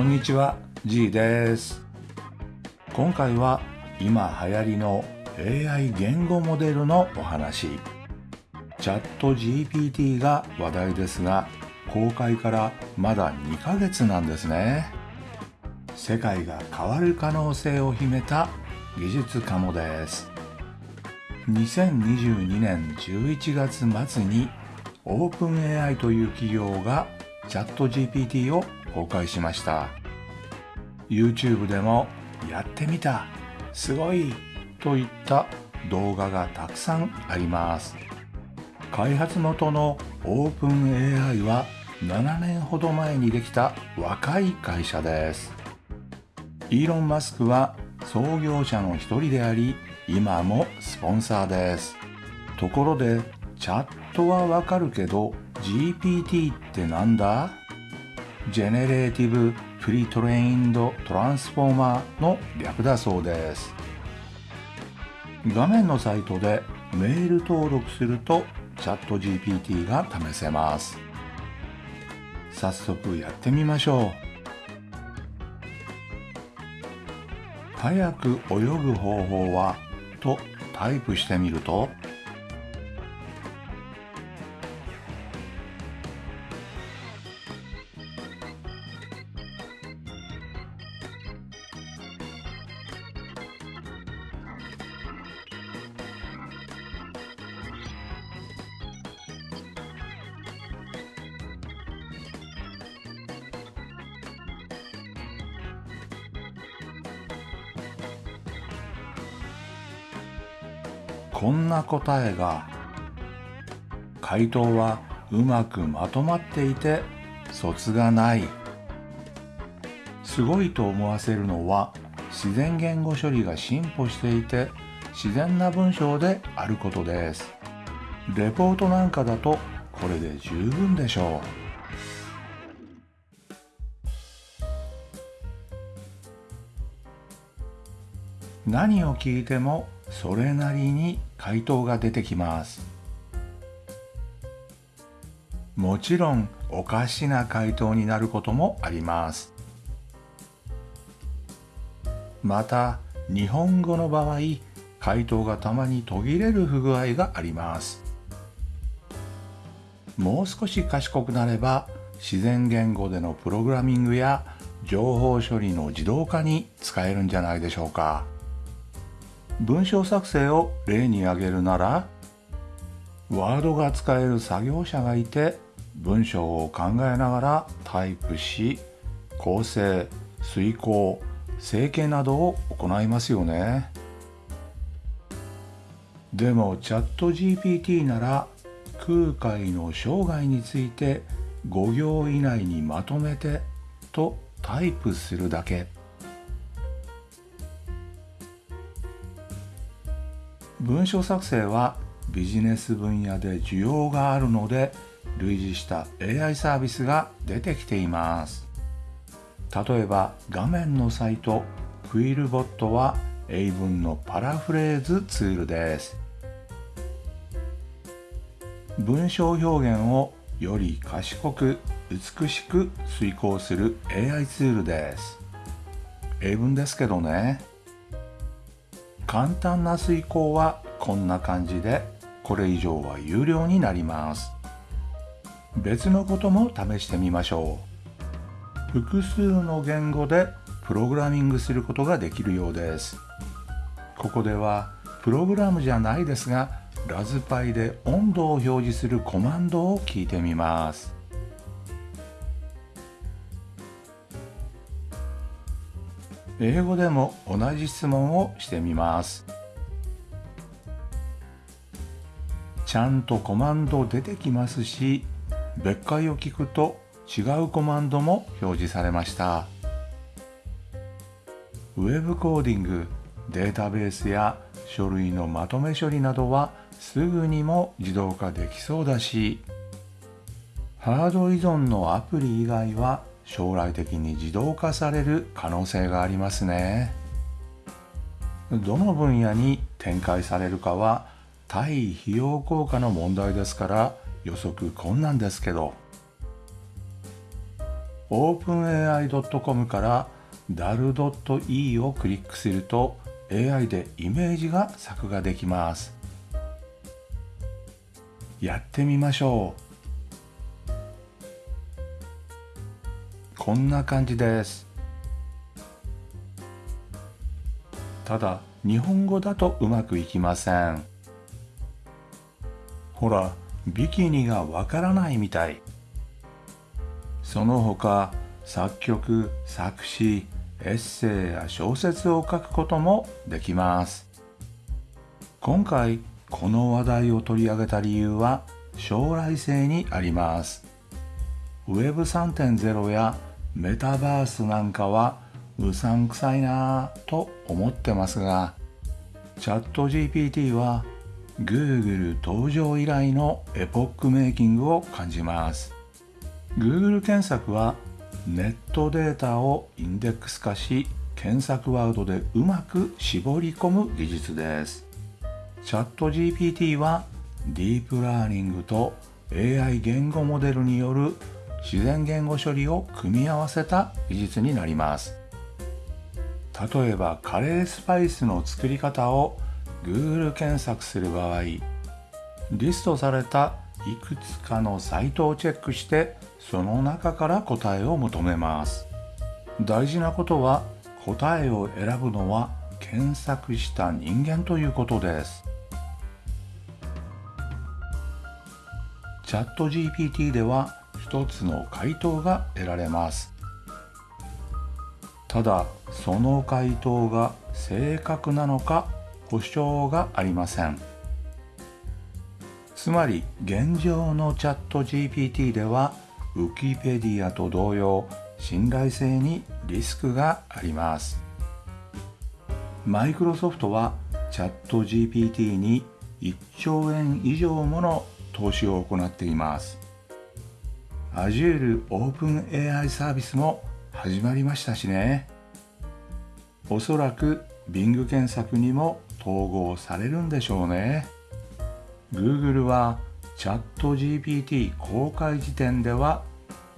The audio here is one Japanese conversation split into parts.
こんにちは G です。今回は今流行りの AI 言語モデルのお話。チャット GPT が話題ですが公開からまだ2ヶ月なんですね。世界が変わる可能性を秘めた技術かもです。2022年11月末に OpenAI という企業がチャット GPT を公開しました。YouTube でもやってみた。すごい。といった動画がたくさんあります。開発元の OpenAI は7年ほど前にできた若い会社です。イーロン・マスクは創業者の一人であり今もスポンサーです。ところでチャットはわかるけど GPT ってなんだ？ Generative Pre-trained Transformer の略だそうです。画面のサイトでメール登録するとチャット GPT が試せます。早速やってみましょう。早く泳ぐ方法は？とタイプしてみるとこんな答えが。回答はうまくまとまっていて卒がない。すごいと思わせるのは自然言語処理が進歩していて自然な文章であることです。レポートなんかだとこれで十分でしょう。何を聞いてもそれなりに回答が出てきます。もちろんおかしな回答になることもあります。また日本語の場合回答がたまに途切れる不具合があります。もう少し賢くなれば自然言語でのプログラミングや情報処理の自動化に使えるんじゃないでしょうか。文章作成を例に挙げるならワードが使える作業者がいて文章を考えながらタイプし構成遂行整形などを行いますよね。でもチャット GPT なら空海の生涯について5行以内にまとめてとタイプするだけ。文章作成はビジネス分野で需要があるので類似した AI サービスが出てきています。例えば画面のサイトクイルボットは英文のパラフレーズツールです。文章表現をより賢く美しく遂行する AI ツールです。英文ですけどね。簡単な遂行はこんな感じでこれ以上は有料になります。別のことも試してみましょう。複数の言語でプログラミングすることができるようです。ここではプログラムじゃないですがラズパイで温度を表示するコマンドを聞いてみます。英語でも同じ質問をしてみます。ちゃんとコマンド出てきますし別解を聞くと違うコマンドも表示されました。ウェブコーディングデータベースや書類のまとめ処理などはすぐにも自動化できそうだしハード依存のアプリ以外は将来的に自動化される可能性がありますね。どの分野に展開されるかは対費用効果の問題ですから予測困難ですけど。openai.com から dal.e をクリックすると AI でイメージが作画できます。やってみましょう。こんな感じです。ただ日本語だとうまくいきません。ほらビキニがわからないみたい。その他作曲作詞エッセイや小説を書くこともできます。今回この話題を取り上げた理由は将来性にあります。Web3.0 やメタバースなんかはうさんくさいなぁと思ってますがチャット GPT は Google 登場以来のエポックメイキングを感じます。Google 検索はネットデータをインデックス化し検索ワードでうまく絞り込む技術です。チャット GPT はディープラーニングと AI 言語モデルによる自然言語処理を組み合わせた技術になります。例えばカレースパイスの作り方を Google 検索する場合リストされたいくつかのサイトをチェックしてその中から答えを求めます。大事なことは答えを選ぶのは検索した人間ということです。チャット GPT では一つの回答が得られます。ただその回答が正確なのか保証がありません。つまり現状のチャット GPT ではウキペディアと同様信頼性にリスクがあります。マイクロソフトはチャット GPT に1兆円以上もの投資を行っています。Azure OpenAI サービスも始まりましたしね。おそらく Bing 検索にも統合されるんでしょうね。Google はチャット GPT 公開時点では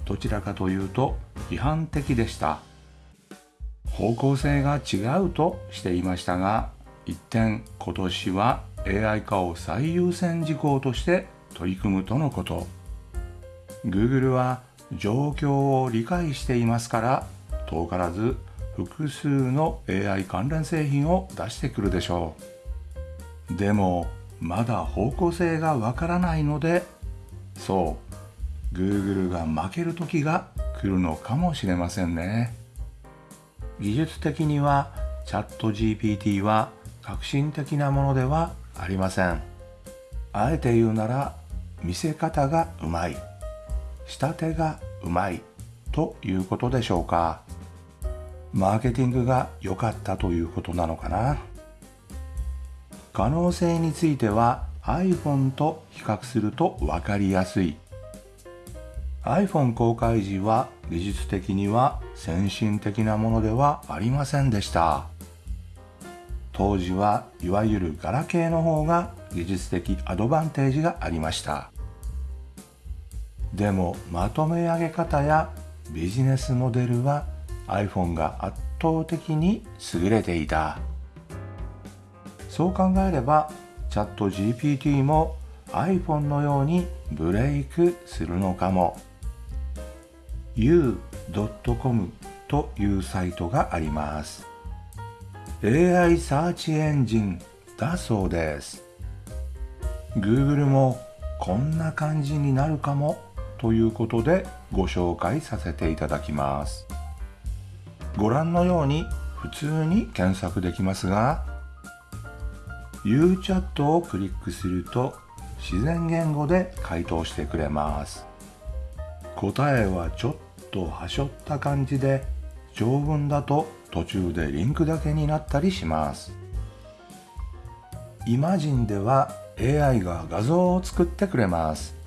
どちらかというと批判的でした。方向性が違うとしていましたが一転今年は AI 化を最優先事項として取り組むとのこと。Google は状況を理解していますから遠からず複数の AI 関連製品を出してくるでしょう。でもまだ方向性がわからないのでそう Google が負ける時が来るのかもしれませんね。技術的にはチャット GPT は革新的なものではありません。あえて言うなら見せ方がうまい。仕立てがうまいということでしょうか。マーケティングが良かったということなのかな。可能性については iPhone と比較すると分かりやすい。iPhone 公開時は技術的には先進的なものではありませんでした。当時はいわゆるガラケーの方が技術的アドバンテージがありました。でもまとめ上げ方やビジネスモデルは iPhone が圧倒的に優れていた。そう考えればチャット GPT も iPhone のようにブレイクするのかも。u.com というサイトがあります。AI サーチエンジンだそうです。Google もこんな感じになるかも。ということでご紹介させていただきます。ご覧のように普通に検索できますが UChat をクリックすると自然言語で回答してくれます。答えはちょっとはしょった感じで長文だと途中でリンクだけになったりします。イマジンでは AI が画像を作ってくれます。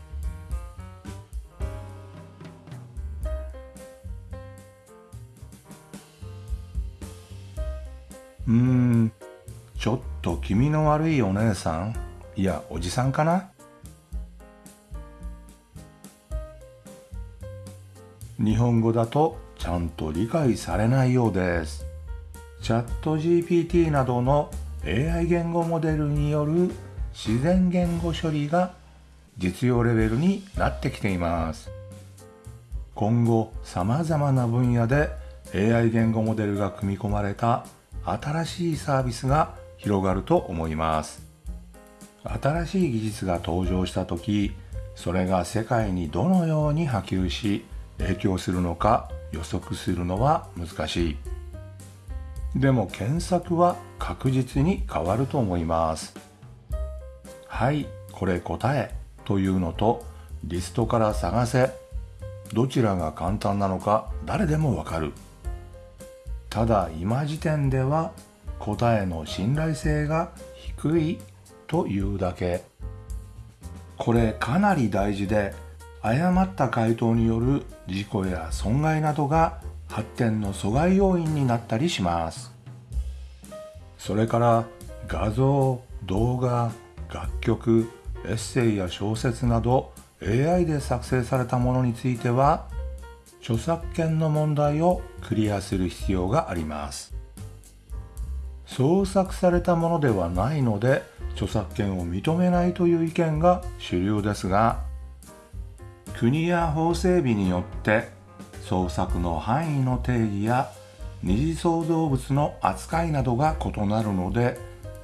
ん。ちょっと気味の悪いお姉さん？いやおじさんかな？日本語だとちゃんと理解されないようです。チャット GPT などの AI 言語モデルによる自然言語処理が実用レベルになってきています。今後さまざまな分野で AI 言語モデルが組み込まれた新しいサービスが広がると思います。新しい技術が登場した時それが世界にどのように波及し影響するのか予測するのは難しい。でも検索は確実に変わると思います。はいこれ答えというのとリストから探せ。どちらが簡単なのか誰でもわかる。ただ今時点では答えの信頼性が低いというだけ。これかなり大事で誤った回答による事故や損害などが発展の阻害要因になったりします。それから画像動画楽曲エッセイや小説など AI で作成されたものについては著作権の問題をクリアする必要があります。創作されたものではないので著作権を認めないという意見が主流ですが国や法整備によって創作の範囲の定義や二次創造物の扱いなどが異なるので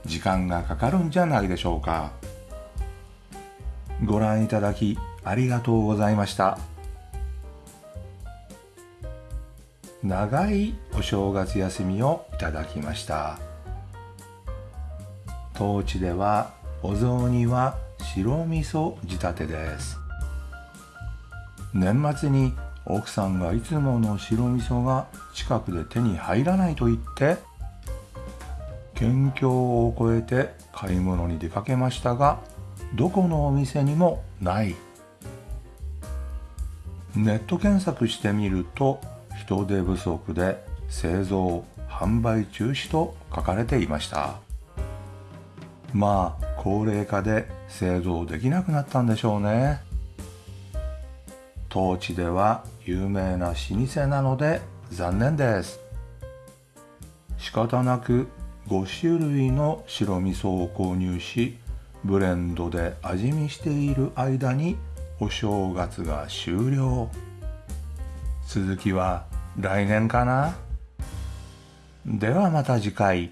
時間がかかるんじゃないでしょうか。ご覧いただきありがとうございました。長いお正月休みをいただきました。当地ではお雑煮は白味噌仕立てです。年末に奥さんがいつもの白味噌が近くで手に入らないと言って県境を越えて買い物に出かけましたがどこのお店にもない。ネット検索してみると人手不足で製造販売中止と書かれていました。まあ高齢化で製造できなくなったんでしょうね。当地では有名な老舗なので残念です。仕方なく5種類の白味噌を購入しブレンドで味見している間にお正月が終了。続きは来年かな？ではまた次回。